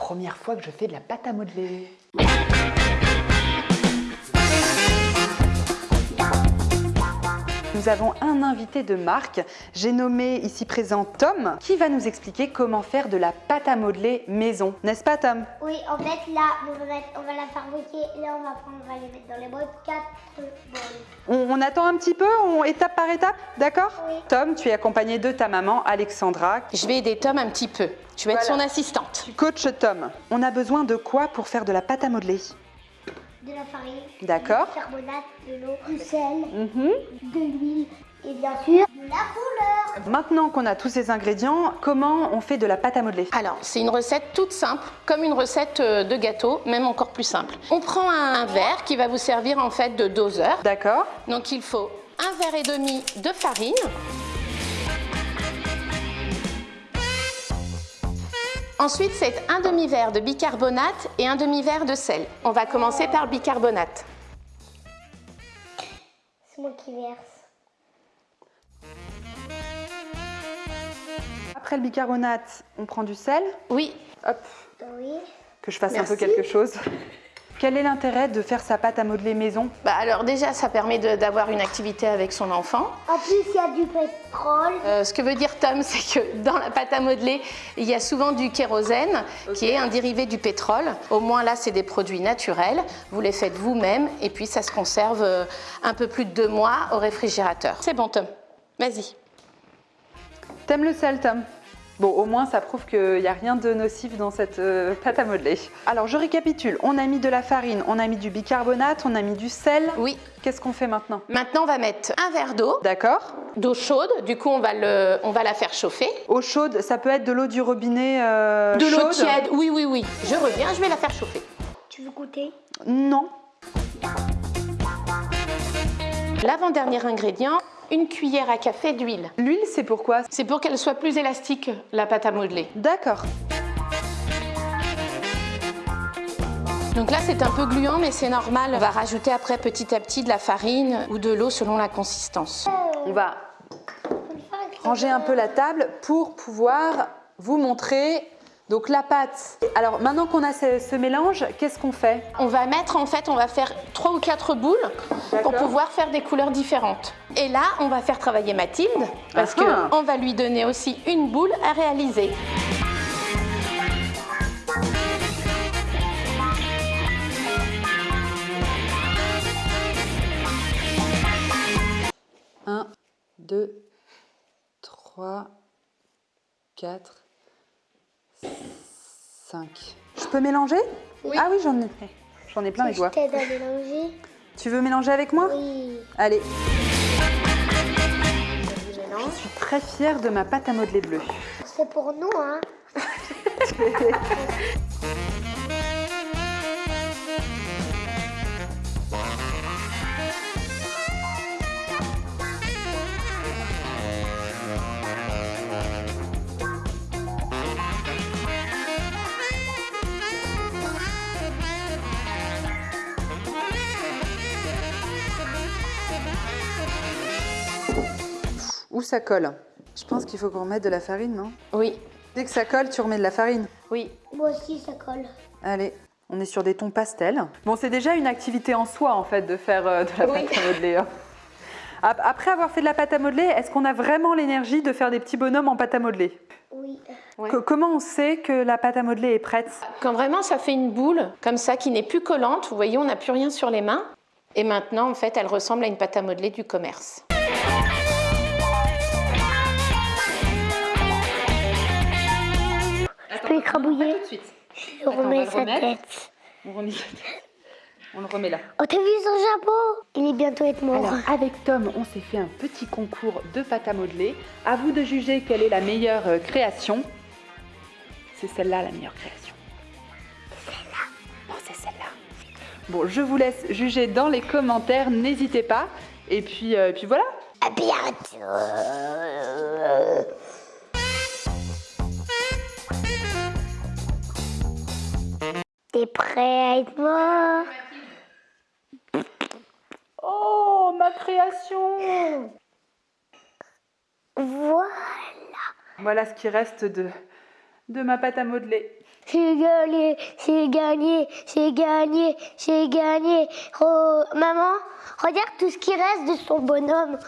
Première fois que je fais de la pâte à modeler. Nous avons un invité de marque, j'ai nommé ici présent Tom, qui va nous expliquer comment faire de la pâte à modeler maison. N'est-ce pas Tom? Oui, en fait, là, on va, mettre- on va la fabriquer. Là, on va prendre, on va les mettre dans les boîtes. 4 bols. on, on attend un petit peu, on, étape par étape, d'accord? Oui. Tom, tu es accompagné de ta maman Alexandra. Je vais aider Tom un petit peu. Je vais être Voilà. son assistante. Coach Tom, on a besoin de quoi pour faire de la pâte à modeler? De la farine. D'accord. Du carbonate, de l'eau, du sel, Mhm. de l'huile et bien sûr de la couleur. Maintenant qu'on a tous ces ingrédients, comment on fait de la pâte à modeler? Alors, c'est une recette toute simple, comme une recette euh, de gâteau, même encore plus simple. On prend un, un verre qui va vous servir en fait de doseur. D'accord Donc, il faut un verre et demi de farine. Ensuite, c'est un demi-verre de bicarbonate et un demi-verre de sel. On va commencer par le bicarbonate. C'est moi qui verse. Après le bicarbonate, on prend du sel. Oui, Hop, Oui. que je fasse un peu quelque chose. Quel est l'intérêt de faire sa pâte à modeler maison? Bah alors déjà, ça permet de- d'avoir une activité avec son enfant. En plus, il y a du pétrole. Euh, ce que veut dire Tom, c'est que dans la pâte à modeler, il y a souvent du kérosène, qui est un dérivé du pétrole. Au moins là, c'est des produits naturels. Vous les faites vous-même et puis ça se conserve euh, un peu plus de deux mois au réfrigérateur. C'est bon, Tom. Vas-y. T'aimes le sel, Tom? Bon, au moins, ça prouve qu'il n'y a rien de nocif dans cette euh, pâte à modeler. Alors, je récapitule. On a mis de la farine, on a mis du bicarbonate, on a mis du sel. Oui. Qu'est-ce qu'on fait maintenant? Maintenant, on va mettre un verre d'eau, D'accord d'eau chaude. Du coup, on va, le, on va la faire chauffer. Eau chaude, ça peut être de l'eau du robinet euh, De l'eau chaude? tiède. Oui, oui, oui. Je reviens, je vais la faire chauffer. Tu veux goûter? Non. L'avant-dernier ingrédient, une cuillère à café d'huile. L'huile, c'est pourquoi C'est pour qu'elle soit plus élastique, la pâte à modeler. D'accord. Donc là, c'est un peu gluant, mais c'est normal. On va rajouter après petit à petit de la farine ou de l'eau selon la consistance. On va ranger un peu la table pour pouvoir vous montrer donc la pâte. Alors maintenant qu'on a ce, ce mélange, qu'est-ce qu'on fait? On va mettre, en fait, on va faire trois ou quatre boules pour pouvoir faire des couleurs différentes. Et là, on va faire travailler Mathilde parce Ah ah. qu'on va lui donner aussi une boule à réaliser. Un, deux, trois, quatre, cinq. Je peux mélanger? Oui. Ah oui, j'en ai, j'en ai plein les Je doigts. t'aide à mélanger? Tu veux mélanger avec moi? Oui. Allez, Je je suis très fière de ma pâte à modeler bleue. C'est pour nous, hein. Où ça colle Je pense qu'il faut qu'on remette de la farine, non? Oui, Dès que ça colle, tu remets de la farine. oui. Moi aussi, ça colle. Allez, on est sur des tons pastels. Bon, c'est déjà une activité en soi, en fait, de faire euh, de la Oui. pâte à modeler. hein. Ap- Après avoir fait de la pâte à modeler, est-ce qu'on a vraiment l'énergie de faire des petits bonhommes en pâte à modeler? Oui. Ouais. Comment on sait que la pâte à modeler est prête? Quand vraiment ça fait une boule comme ça qui n'est plus collante, vous voyez, on n'a plus rien sur les mains. Et maintenant, en fait, elle ressemble à une pâte à modeler du commerce. Suite. Je remets va le sa remettre. tête. On, remet... on le remet là. Oh, t'as vu son chapeau? Il est bientôt être mort. Alors, avec Tom, on s'est fait un petit concours de pâte à modeler. À vous de juger quelle est la meilleure euh, création. C'est celle-là la meilleure création. Celle-là Non, c'est celle-là. Bon, je vous laisse juger dans les commentaires, n'hésitez pas. Et puis, euh, et puis voilà. À bientôt. T'es prêt à être mort Oh, ma création Voilà. Voilà ce qui reste de, de ma pâte à modeler. j'ai gagné, j'ai gagné, j'ai gagné, j'ai gagné. Oh, maman, regarde tout ce qui reste de son bonhomme.